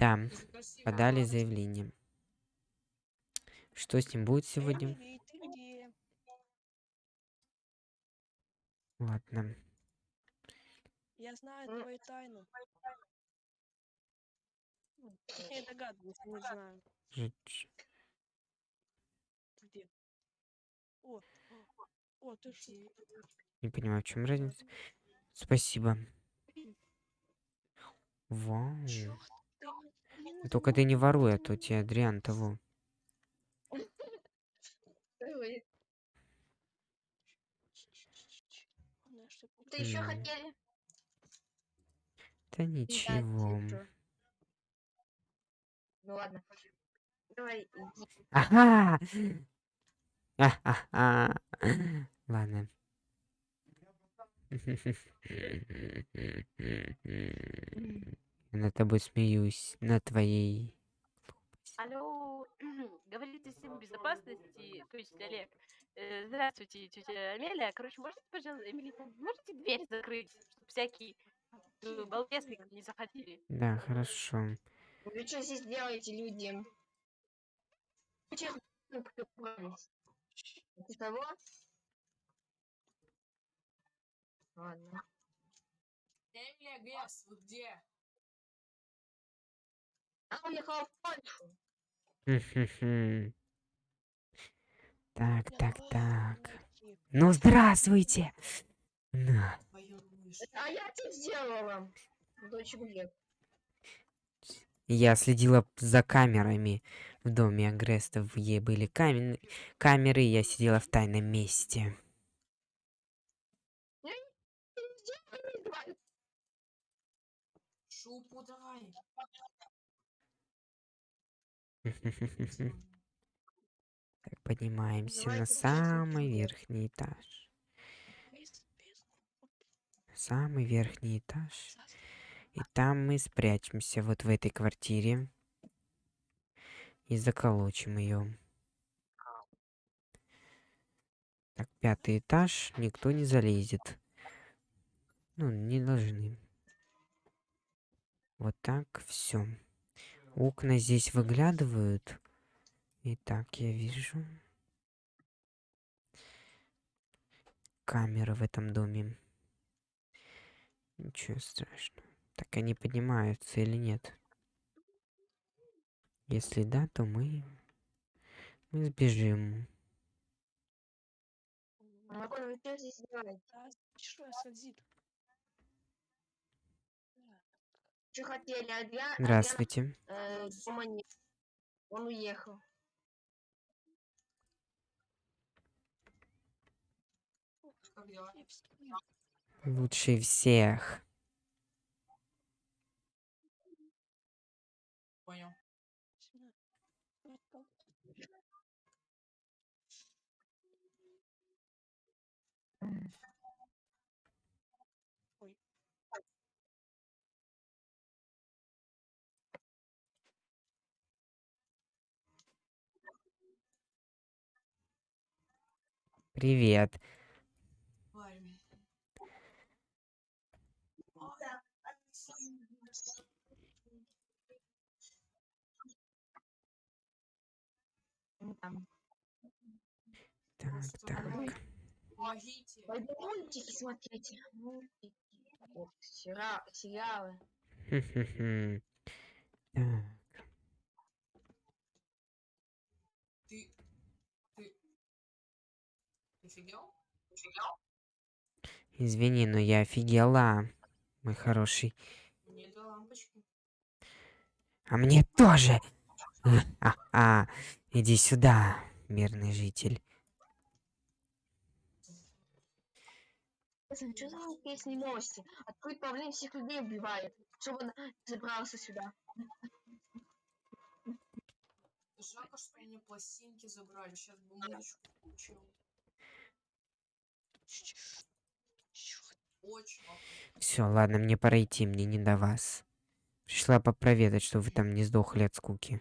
Да, подали заявление. Что с ним будет сегодня? Ладно. Я знаю твою тайну. Ну, Я догадываюсь, не знаю. Где? О, о, ты что? Не понимаю, в чем разница. Спасибо. Вау. Надо Только ты не воруй, а то тебе. Адриан того. Ты еще хотели? Да ничего. Ну ладно. Давай, иди. Ага! Ха-ха-ха. Ладно. Я над тобой смеюсь, на твоей. Алло, говорите всем безопасности, то есть Олег. Э, Здравствуйте, тетя Амелия. Короче, можете, пожалуйста, Эмили, можете дверь закрыть, чтобы всякие э, балбесы не заходили? Да, хорошо. Вы что здесь делаете, люди? Ты того? Ладно. Эмилия Гесс, вы где? Она уехала в Польшу. Так, так, так. Ну, здравствуйте! На. А я что сделала? Я следила за камерами в доме Агрестов. Е были камен- камеры, и я сидела в тайном месте. Шупу давай. Так, поднимаемся на самый верхний этаж. Самый верхний этаж. И там мы спрячемся вот в этой квартире. И заколочим ее. Так, пятый этаж. Никто не залезет. Ну, не должны. Вот так, все. Окна здесь выглядывают. Итак, я вижу. Камеры в этом доме. Ничего страшного. Так они поднимаются или нет? Если да, то мы... Мы сбежим. Что здесь? Что я хотели? Адриан? Здравствуйте. Адриан, э, дома нет. Он уехал. Я. Лучший всех. Понял. Привет. Так, так. Помогите. Пойду мультики смотрите. Мультики. Сериалы. Так, Ты... Ты... Ты офигел? Извини, но я офигела, мой хороший. Мне две лампочки. А мне тоже. А, иди сюда, мирный житель. Что за песни новости? Открыть павлин всех людей убивает. Чтобы он забрался сюда. Жалко, что мне пластинки забрали. Сейчас бы музычку включил. Все, ладно, мне пора идти, мне не до вас. Пришла попроведать, чтобы вы там не сдохли от скуки.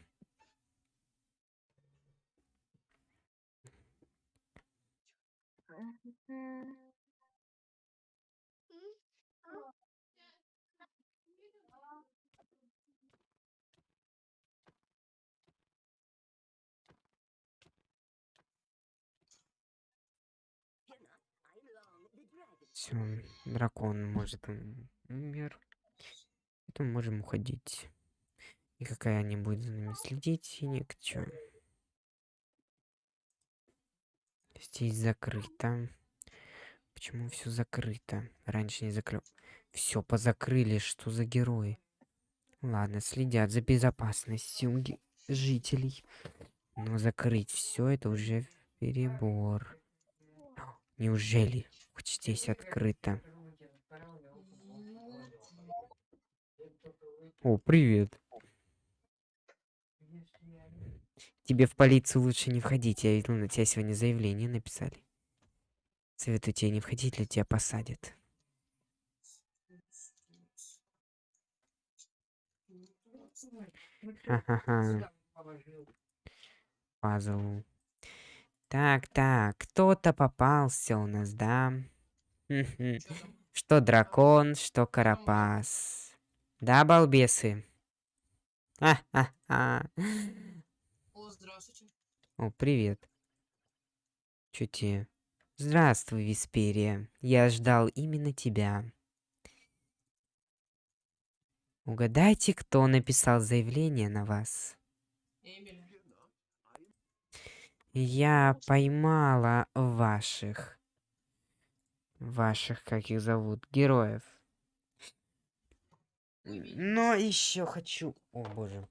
Все, дракон может ум- умер. Это можем уходить. Никакая не будет за нами следить и ничего. Здесь закрыто. Почему все закрыто? Раньше не закрыл. Все позакрыли, что за герои? Ладно, следят за безопасностью жителей. Но закрыть все это уже перебор. Неужели? Здесь открыто. О, привет. Тебе в полицию лучше не входить. Я видел, на тебя сегодня заявление написали. Советую тебе не входить, или тебя посадят. Ха-ха-ха. Пазл. Так, так, кто-то попался у нас, да? Что дракон, что карапас. Да, балбесы? Ха-ха-ха. О, здравствуйте. О, привет. Тебе? Здравствуй, Висперия. Я ждал именно тебя. Угадайте, кто написал заявление на вас. Эмили. Я поймала ваших... Ваших, как их зовут, героев. Но еще хочу... О, боже.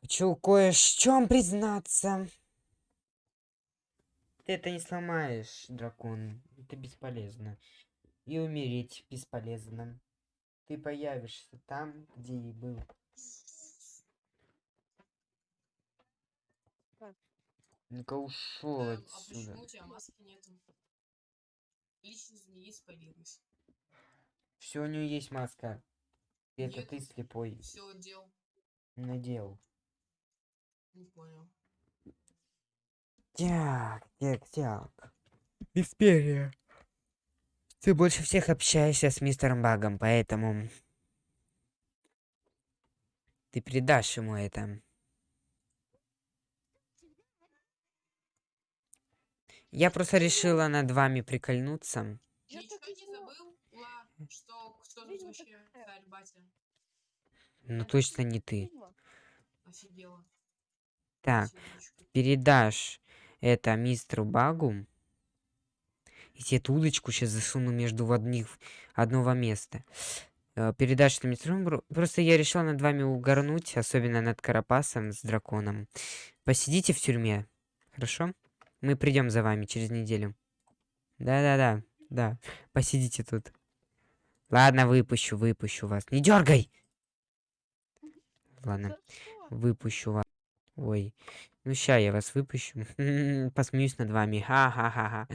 Хочу кое в чем признаться. Ты это не сломаешь, дракон. Это бесполезно. И умереть бесполезно. Ты появишься там, где и был. Ну-ка ушел Эм, а отсюда. почему у тебя маски нету? Лично змеи спалилась. Все, у нее есть маска. Это Нет. ты слепой Все дел. надел. Не понял. Так, так, так. Висперия. Ты больше всех общаешься с мистером Багом, поэтому... Ты передашь ему это. Я просто решила над вами прикольнуться. Я Ничего так и не знал. забыл, Ла, что кто тут вообще царь батя? Ну точно не ты. Офигела. Так, передашь это мистеру Багу. И тебе эту удочку сейчас засуну между в одних, одного места. Э, Передашь это мистеру Багу. Просто я решила над вами угорнуть, особенно над Карапасом с драконом. Посидите в тюрьме, хорошо? Мы придем за вами через неделю. Да-да-да, да. Посидите тут. Ладно, выпущу, выпущу вас. Не дергай! Ладно. Выпущу вас. Ой. Ну ща я вас выпущу. Посмеюсь над вами. Ха-ха-ха-ха.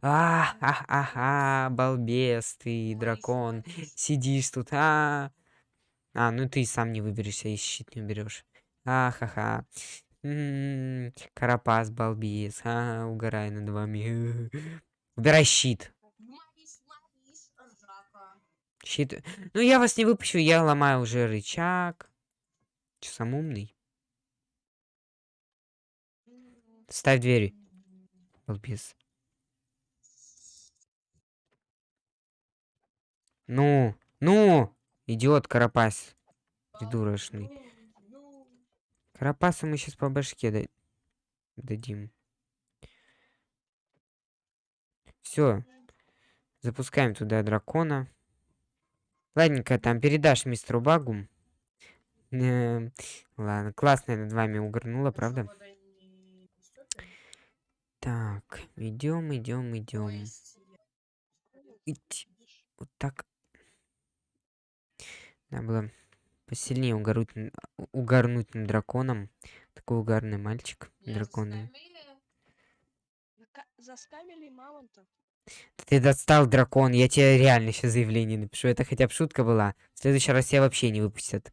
А-ха-ха-ха. Балбес ты, дракон. Сидишь тут. А, а ну ты сам не выберешься и щит не уберешь. А-ха-ха. М, Карапас, балбес. А, угораю над вами. Убирай щит. Щит. Ну я вас не выпущу, я ломаю уже рычаг. Че, сам умный? Ставь двери. Балбес. Ну, ну, идиот Карапас. Придурочный. Карапаса мы сейчас по башке да- дадим. Все. Запускаем туда дракона. Ладненько, там передашь мистеру Багу. Эм, Ладно, классно я над вами угорнула, правда? Так, идем, идем, идем. Вот так. Надо было посильнее угорнуть, угорнуть над драконом. Такой угарный мальчик. я Драконы. заскамили. Мамонта. Ты достал дракон, я тебе реально сейчас заявление напишу. Это хотя бы шутка была. В следующий раз тебя вообще не выпустят.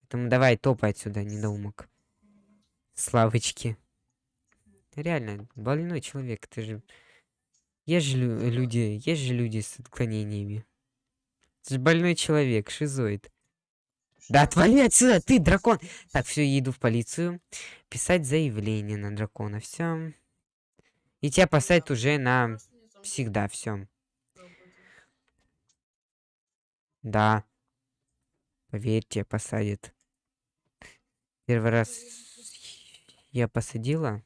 Поэтому давай, топай отсюда, недоумок. Славочки. Реально, больной человек, ты же... Есть же лю- люди, есть же люди с отклонениями. Ты же больной человек, шизоид. Да отвали отсюда, ты дракон! Так, все, я иду в полицию. Писать заявление на дракона, все. И тебя посадят уже на всегда, все. Да. Поверьте, посадят. Первый раз я посадила,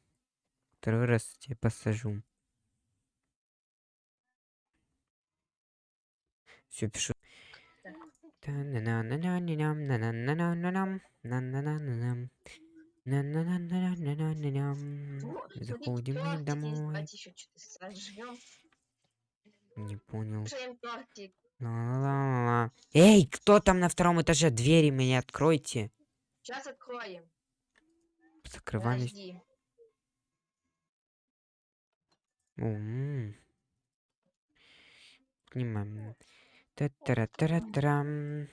второй раз я посажу. Все, пишу. Заходим домой. Не понял. Эй, кто там на втором этаже? Двери мне откройте. Сейчас откроем. Закрывались. Подожди. Понимаем. Та-тара-тара-тарам.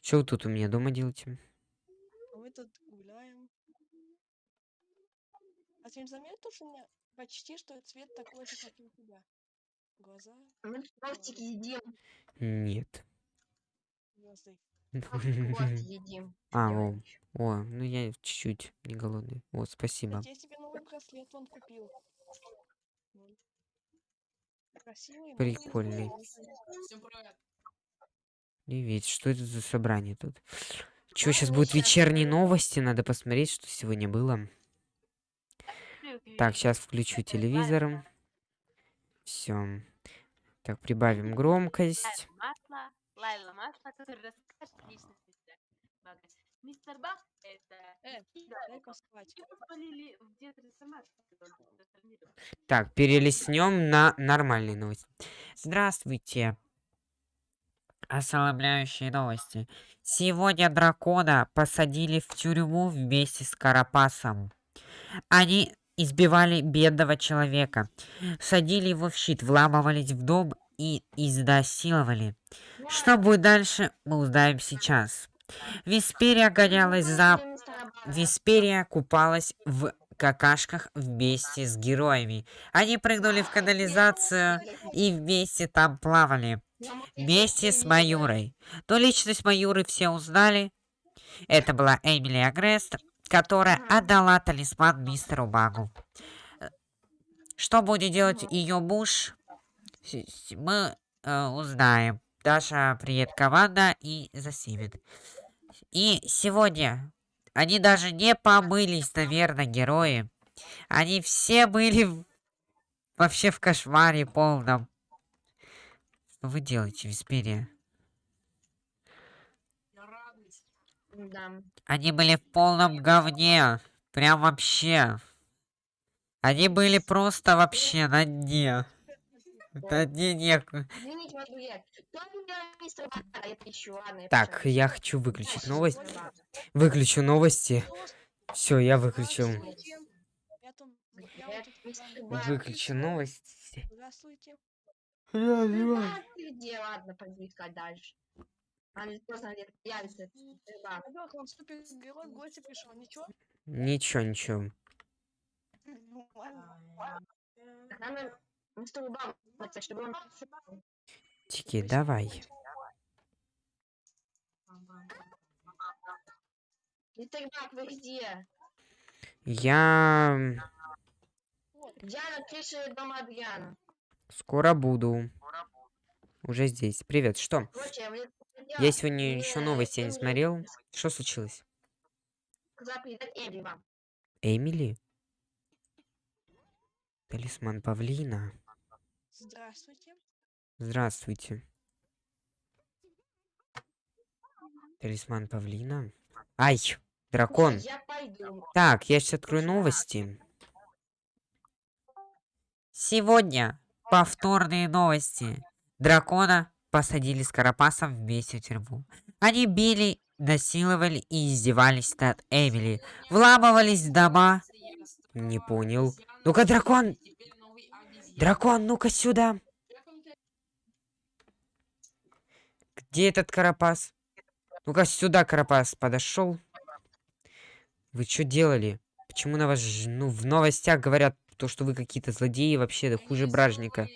Что вы тут у меня дома делаете? А Мы тут гуляем. А ты не заметил, что у меня почти что цвет такой же, как и у тебя? Глаза, Мы тортик едим. Нет. вот едим. А, о, о, ну я чуть-чуть не голодный. Вот, спасибо. Я себе новый браслет он купил. Прикольный. привет. Что это за собрание тут? Чё, Да, сейчас будут вечерние новости, надо посмотреть, что сегодня было. Так, сейчас включу телевизор. Все. Так, прибавим громкость. Мистер Баг — это... Э, его в трансформировал. Так, перелистнем на нормальные новости. Здравствуйте. Ошеломляющие новости. Сегодня дракона посадили в тюрьму вместе с Карапасом. Они избивали бедного человека, садили его в щит, вламывались в дом и изнасиловали. Что будет дальше, мы узнаем сейчас. Висперия гонялась за. Висперия купалась в какашках вместе с героями. Они прыгнули в канализацию и вместе там плавали. Вместе с не Маюрой. Но личность Маюры все узнали. Это была Эмили Агрест, которая отдала талисман мистеру Багу. Э, Что будет делать ее муж, мы э, узнаем. Даша, привет, команда, и засимет. И сегодня они даже не помылись, наверное, герои. Они все были вообще в кошмаре полном. Что вы делаете, Висперия? Я радуюсь. Да. Они были в полном говне. Прям вообще. Они были просто вообще на дне. На дне неку- Извините, мистер Бага? Это еще ладно. Так, я хочу выключить Бага. Выключу новости. Просто Все, я выключил. Я я прям- Бага. Выключу новости. Здравствуйте. Ну да? Ладно, пойду искать дальше. А не. Ничего? Ничего, Ну. Тики, давай. Где? Я скоро буду. Уже здесь. Привет, что? Я сегодня еще новости не смотрел. Что случилось? Эмили? Талисман павлина. Здравствуйте. Здравствуйте. Талисман павлина. Ай, дракон. Я пойду. Так, я сейчас открою новости. Сегодня повторные новости. Дракона посадили с Карапасом вместе в тюрьму. Они били, насиловали и издевались над Эмили. Вламывались в дома. Не понял. Ну-ка, дракон! Дракон, ну-ка сюда. Где этот Карапас? Ну-ка сюда, Карапас, подошел. Вы что делали? Почему на вас, ну, в новостях говорят то, что вы какие-то злодеи, вообще да хуже бражника.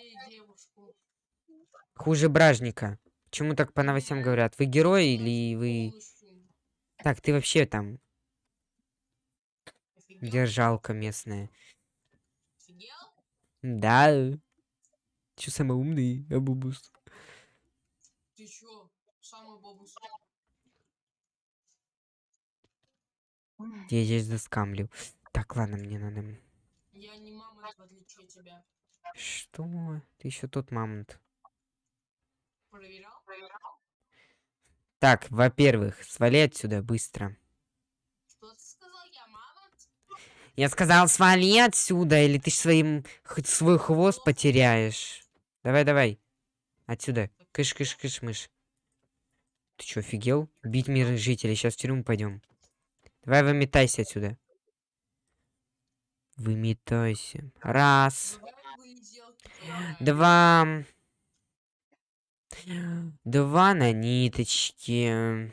Хуже бражника. Почему так по новостям говорят? Вы герой или вы... Так, ты вообще там держалка местная. Да. Чё самый умный, Абубус? Ты чё? Самый бабус. Я здесь заскамлю. Так, ладно, мне надо... Я не мамонт, в отличие от тебя. Что? Ты еще тот мамонт. Проверял? Так, во-первых, свали отсюда быстро. Что ты сказал? Я мамонт? Я сказал, свали отсюда, или ты своим свой хвост потеряешь. Давай, давай. Отсюда. Кыш, кыш, кыш, мышь. Ты чё, офигел? Бить мирных жителей. Сейчас в тюрьму пойдем. Давай выметайся отсюда. Выметайся. Раз. Два. Два на ниточке.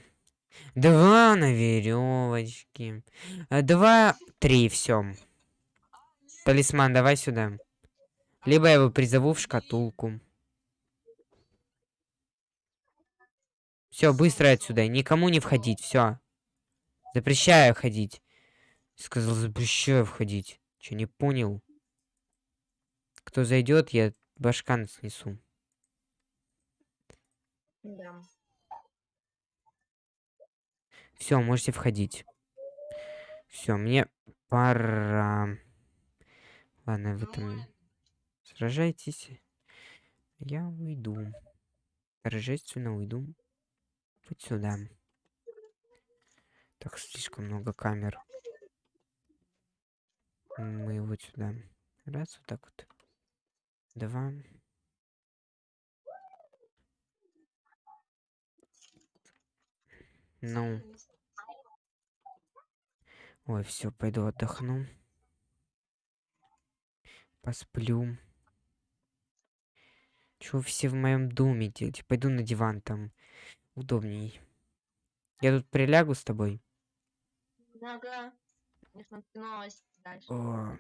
Два на веревочке. Два, три, все. Талисман, давай сюда. Либо я его призову в шкатулку. Все, быстро отсюда. Никому не входить. Все. Запрещаю ходить. Сказал, запрещаю входить. Че, не понял? Кто зайдет, я башкан снесу. Да. Все, можете входить. Все, мне пора. Ладно, вы там Нормально. сражайтесь. Я уйду. Торжественно уйду. Вот сюда. Так, слишком много камер. Мы вот сюда. Раз, вот так вот. Два. Ну, ой, все, пойду отдохну. Посплю. Чего все в моем доме делать? Пойду на диван там. Удобней. Я тут прилягу с тобой. Ага. Не дальше. О,